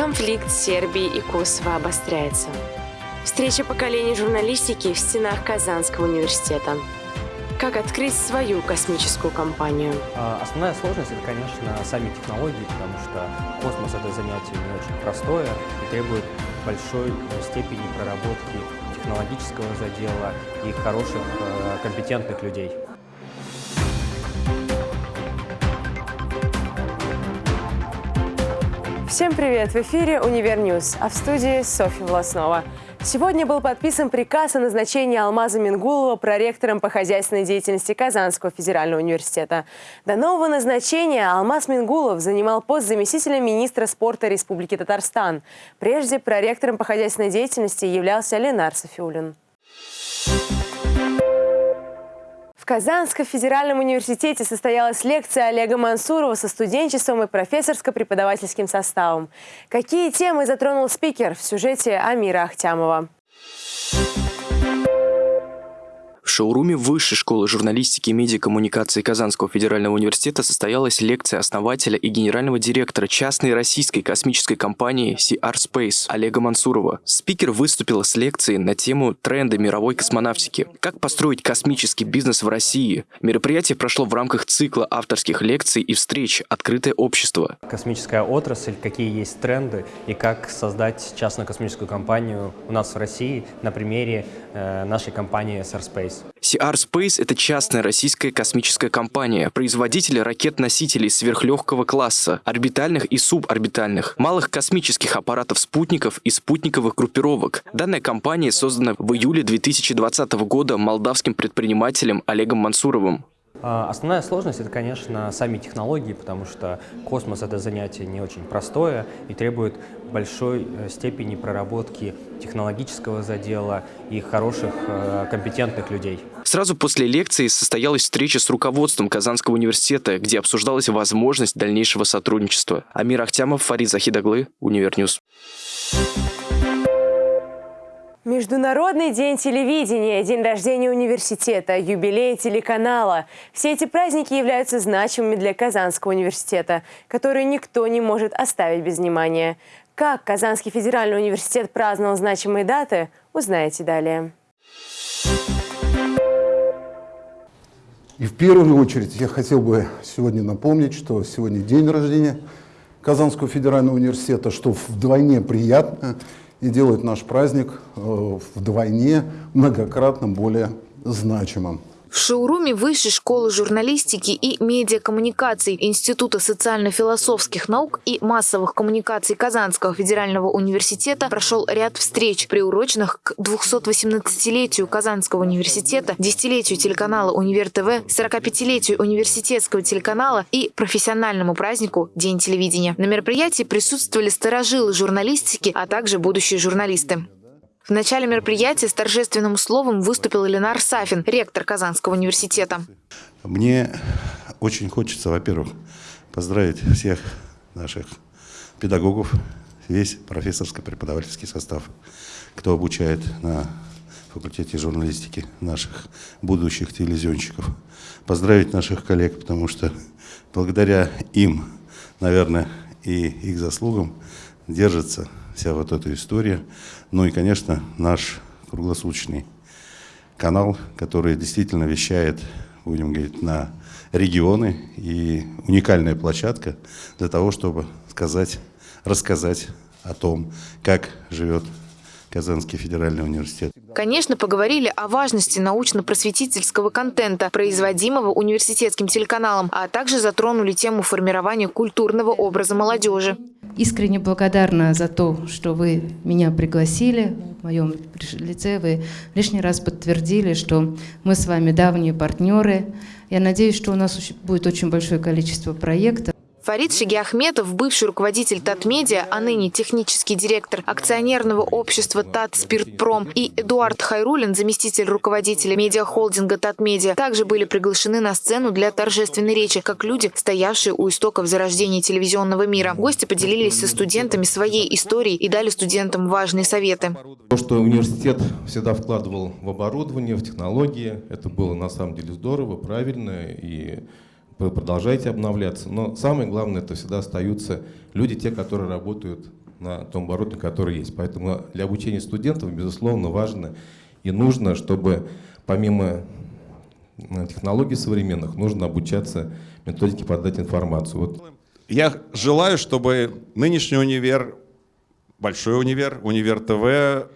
Конфликт Сербии и Косово обостряется. Встреча поколений журналистики в стенах Казанского университета. Как открыть свою космическую компанию? А, основная сложность – это, конечно, сами технологии, потому что космос – это занятие не очень простое и требует большой степени проработки технологического задела и хороших, э, компетентных людей. Всем привет! В эфире «Универньюз», а в студии Софья Власнова. Сегодня был подписан приказ о назначении Алмаза Мингулова проректором по хозяйственной деятельности Казанского федерального университета. До нового назначения Алмаз Мингулов занимал пост заместителя министра спорта Республики Татарстан. Прежде проректором по хозяйственной деятельности являлся Ленар Софиулин. Казанском федеральном университете состоялась лекция Олега Мансурова со студенчеством и профессорско-преподавательским составом. Какие темы затронул спикер в сюжете Амира Ахтямова? В шоуруме Высшей школы журналистики и медиакоммуникации Казанского федерального университета состоялась лекция основателя и генерального директора частной российской космической компании CR Space Олега Мансурова. Спикер выступил с лекцией на тему тренды мировой космонавтики. Как построить космический бизнес в России? Мероприятие прошло в рамках цикла авторских лекций и встреч «Открытое общество». Космическая отрасль, какие есть тренды и как создать частную космическую компанию у нас в России на примере э, нашей компании SR Space. CR Space – это частная российская космическая компания, производитель ракет-носителей сверхлегкого класса, орбитальных и суборбитальных, малых космических аппаратов-спутников и спутниковых группировок. Данная компания создана в июле 2020 года молдавским предпринимателем Олегом Мансуровым. А, основная сложность – это, конечно, сами технологии, потому что космос – это занятие не очень простое и требует большой э, степени проработки технологического задела и хороших, э, компетентных людей. Сразу после лекции состоялась встреча с руководством Казанского университета, где обсуждалась возможность дальнейшего сотрудничества. Амир Ахтямов, Фарид Захидаглы, Универньюз. Международный день телевидения, день рождения университета, юбилей телеканала. Все эти праздники являются значимыми для Казанского университета, которые никто не может оставить без внимания. Как Казанский федеральный университет праздновал значимые даты, узнаете далее. И в первую очередь я хотел бы сегодня напомнить, что сегодня день рождения Казанского федерального университета, что вдвойне приятно и делает наш праздник э, вдвойне многократно более значимым. В шоуруме Высшей школы журналистики и медиакоммуникаций Института социально-философских наук и массовых коммуникаций Казанского федерального университета прошел ряд встреч, приуроченных к 218-летию Казанского университета, десятилетию телеканала Универ ТВ, 45-летию университетского телеканала и профессиональному празднику День телевидения. На мероприятии присутствовали старожилы журналистики, а также будущие журналисты. В начале мероприятия с торжественным словом выступил Ленар Сафин, ректор Казанского университета. Мне очень хочется, во-первых, поздравить всех наших педагогов, весь профессорско-преподавательский состав, кто обучает на факультете журналистики наших будущих телевизионщиков. Поздравить наших коллег, потому что благодаря им, наверное, и их заслугам держится вся вот эта история. Ну и, конечно, наш круглосуточный канал, который действительно вещает, будем говорить, на регионы и уникальная площадка для того, чтобы сказать, рассказать о том, как живет Казанский федеральный университет. Конечно, поговорили о важности научно-просветительского контента, производимого университетским телеканалом, а также затронули тему формирования культурного образа молодежи. Искренне благодарна за то, что вы меня пригласили. В моем лице вы лишний раз подтвердили, что мы с вами давние партнеры. Я надеюсь, что у нас будет очень большое количество проектов. Фарид Шигиахметов, бывший руководитель Татмедиа, а ныне технический директор акционерного общества Тат Спиртпром и Эдуард Хайрулин, заместитель руководителя медиахолдинга Татмедиа, также были приглашены на сцену для торжественной речи, как люди, стоявшие у истоков зарождения телевизионного мира. Гости поделились со студентами своей историей и дали студентам важные советы. То, что университет всегда вкладывал в оборудование, в технологии, это было на самом деле здорово, правильно и вы продолжаете обновляться. Но самое главное, это всегда остаются люди, те, которые работают на том оборудовании, которое есть. Поэтому для обучения студентов, безусловно, важно и нужно, чтобы помимо технологий современных, нужно обучаться методике подать информацию. Вот. Я желаю, чтобы нынешний универ, большой универ, универ ТВ,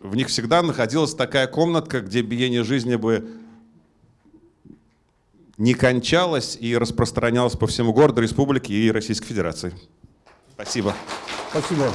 в них всегда находилась такая комнатка, где биение жизни бы не кончалось и распространялось по всему городу, республике и Российской Федерации. Спасибо. Спасибо.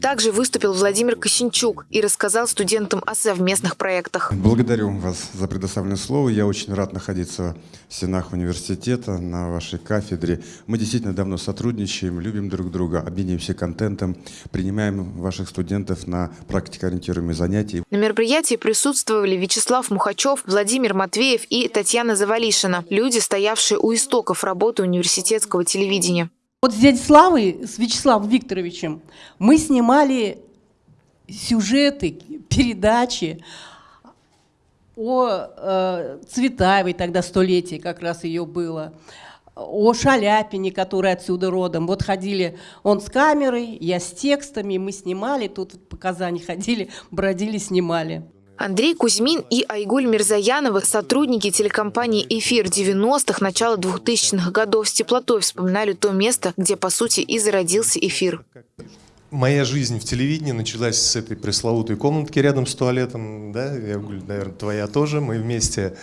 Также выступил Владимир Косинчук и рассказал студентам о совместных проектах. Благодарю вас за предоставленное слово. Я очень рад находиться в стенах университета, на вашей кафедре. Мы действительно давно сотрудничаем, любим друг друга, обмениваемся контентом, принимаем ваших студентов на практикоориентируемые занятия. На мероприятии присутствовали Вячеслав Мухачев, Владимир Матвеев и Татьяна Завалишина, люди, стоявшие у истоков работы университетского телевидения. Вот с дядей Славой, с Вячеславом Викторовичем, мы снимали сюжеты, передачи о э, Цветаевой, тогда столетие как раз ее было, о Шаляпине, который отсюда родом. Вот ходили он с камерой, я с текстами, мы снимали, тут по Казани ходили, бродили, снимали. Андрей Кузьмин и Айгуль Мирзаянова, сотрудники телекомпании «Эфир» 90-х, начала 2000-х годов с теплотой вспоминали то место, где, по сути, и зародился эфир. Моя жизнь в телевидении началась с этой пресловутой комнатки рядом с туалетом. Да? Айгуль, наверное, твоя тоже. Мы вместе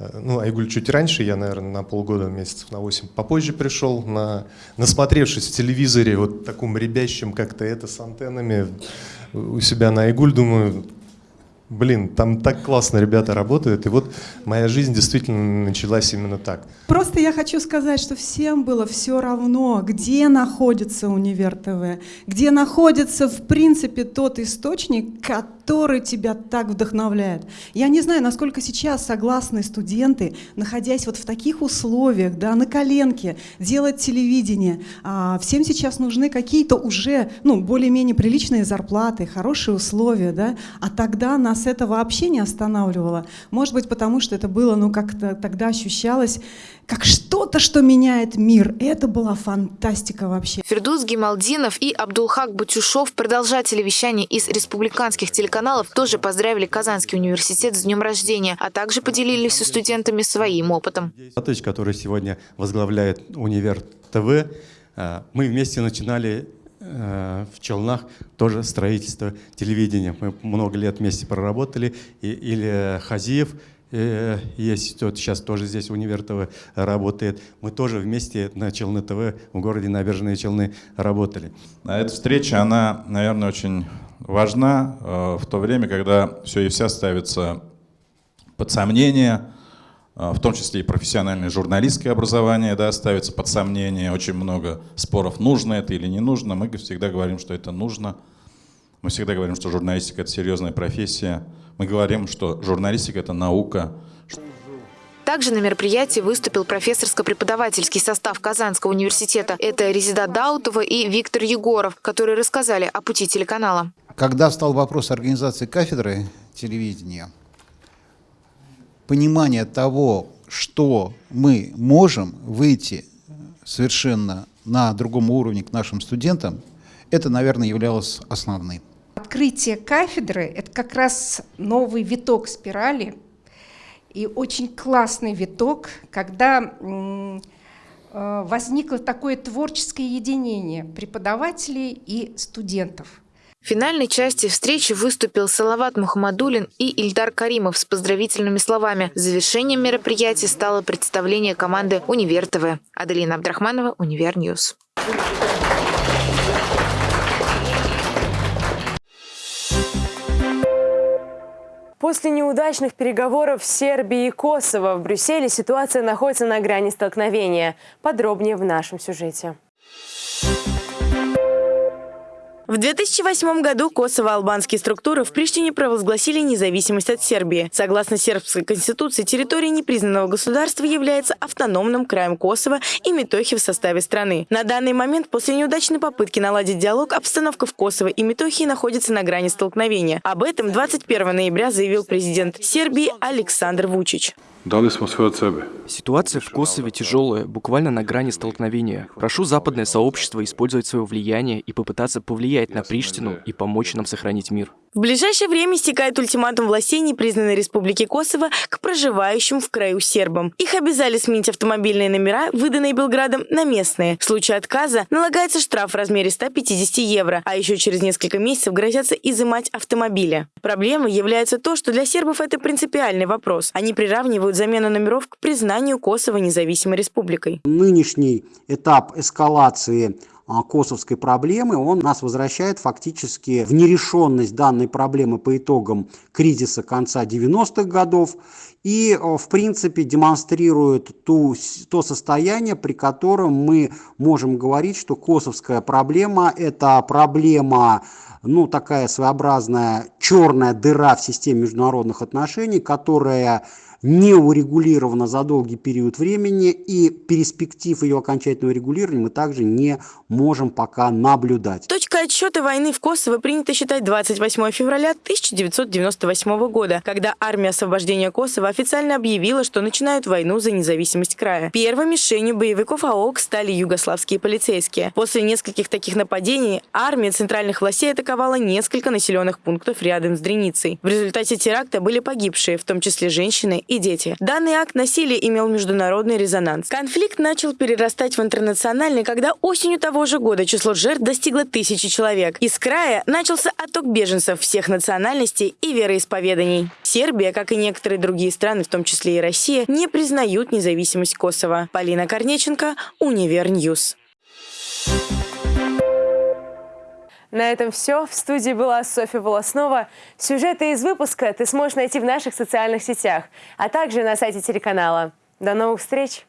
э, ну, Айгуль чуть раньше, я, наверное, на полгода, месяцев на 8 попозже пришел, на, насмотревшись в телевизоре, вот таком ребящем как-то это с антеннами у себя на Айгуль, думаю, Блин, там так классно ребята работают, и вот моя жизнь действительно началась именно так. Просто я хочу сказать, что всем было все равно, где находится Универ ТВ, где находится, в принципе, тот источник, который тебя так вдохновляет. Я не знаю, насколько сейчас согласны студенты, находясь вот в таких условиях, да, на коленке, делать телевидение. А всем сейчас нужны какие-то уже, ну, более-менее приличные зарплаты, хорошие условия, да, а тогда на нас это вообще не останавливало. Может быть, потому что это было, ну, как-то тогда ощущалось как что-то, что меняет мир. Это была фантастика вообще. Фердус Гималдинов и Абдулхак Батюшов, продолжатели вещания из республиканских телеканалов, тоже поздравили Казанский университет с днем рождения, а также поделились со студентами своим опытом. Товарищ, который сегодня возглавляет универ ТВ, э, мы вместе начинали Э, в Челнах тоже строительство телевидения. Мы много лет вместе проработали. И, или Хазиев, есть тот сейчас тоже здесь универ ТВ работает. Мы тоже вместе на Челны ТВ в городе Набережные Челны работали. А эта встреча, она, наверное, очень важна э, в то время, когда все и вся ставится под сомнение, а, в том числе и профессиональное журналистское образование да, ставится под сомнение. Очень много споров, нужно это или не нужно. Мы всегда говорим, что это нужно. Мы всегда говорим, что журналистика – это серьезная профессия. Мы говорим, что журналистика – это наука. Также на мероприятии выступил профессорско-преподавательский состав Казанского университета. Это Резида Даутова и Виктор Егоров, которые рассказали о пути телеканала. Когда встал вопрос организации кафедры телевидения, понимание того, что мы можем выйти совершенно на другом уровне к нашим студентам, это, наверное, являлось основным. Открытие кафедры – это как раз новый виток спирали, и очень классный виток, когда э, возникло такое творческое единение преподавателей и студентов – в финальной части встречи выступил Салават Мухаммадулин и Ильдар Каримов с поздравительными словами. Завершением мероприятия стало представление команды «Универ ТВ». Аделина Абдрахманова, Универ Ньюс. После неудачных переговоров Сербии и Косово в Брюсселе ситуация находится на грани столкновения. Подробнее в нашем сюжете. В 2008 году косово-албанские структуры в Приштине провозгласили независимость от Сербии. Согласно сербской конституции, территория непризнанного государства является автономным краем Косово и Метохи в составе страны. На данный момент, после неудачной попытки наладить диалог, обстановка в Косово и Метохии находится на грани столкновения. Об этом 21 ноября заявил президент Сербии Александр Вучич. Дали smo sve od sebe. Ситуация в Косове тяжелая, буквально на грани столкновения. Прошу западное сообщество использовать свое влияние и попытаться повлиять на Приштину и помочь нам сохранить мир. В ближайшее время истекает ультиматум властей непризнанной Республики Косово к проживающим в краю сербам. Их обязали сменить автомобильные номера, выданные Белградом, на местные. В случае отказа налагается штраф в размере 150 евро, а еще через несколько месяцев грозятся изымать автомобили. Проблемой является то, что для сербов это принципиальный вопрос. Они приравнивают замену номеров к признанию Косово независимой республикой. Нынешний этап эскалации косовской проблемы, он нас возвращает фактически в нерешенность данной проблемы по итогам кризиса конца 90-х годов и, а, в принципе, демонстрирует ту, то состояние, при котором мы можем говорить, что косовская проблема – это проблема ну, такая своеобразная черная дыра в системе международных отношений, которая не урегулирована за долгий период времени, и перспектив ее окончательного регулирования мы также не можем пока наблюдать. Точка отсчета войны в Косово принято считать 28 февраля 1998 года, когда армия освобождения Косово официально объявила, что начинают войну за независимость края. Первой мишенью боевиков АОК стали югославские полицейские. После нескольких таких нападений армия центральных властей атаковала несколько населенных пунктов рядом с Дреницей. В результате теракта были погибшие, в том числе женщины и дети. Данный акт насилия имел международный резонанс. Конфликт начал перерастать в интернациональный, когда осенью того же года число жертв достигло тысячи человек. Из края начался отток беженцев всех национальностей и вероисповеданий. Сербия, как и некоторые другие страны, в том числе и Россия, не признают независимость Косово. Полина Корнеченко, Универньюз. На этом все. В студии была Софья Волоснова. Сюжеты из выпуска ты сможешь найти в наших социальных сетях, а также на сайте телеканала. До новых встреч!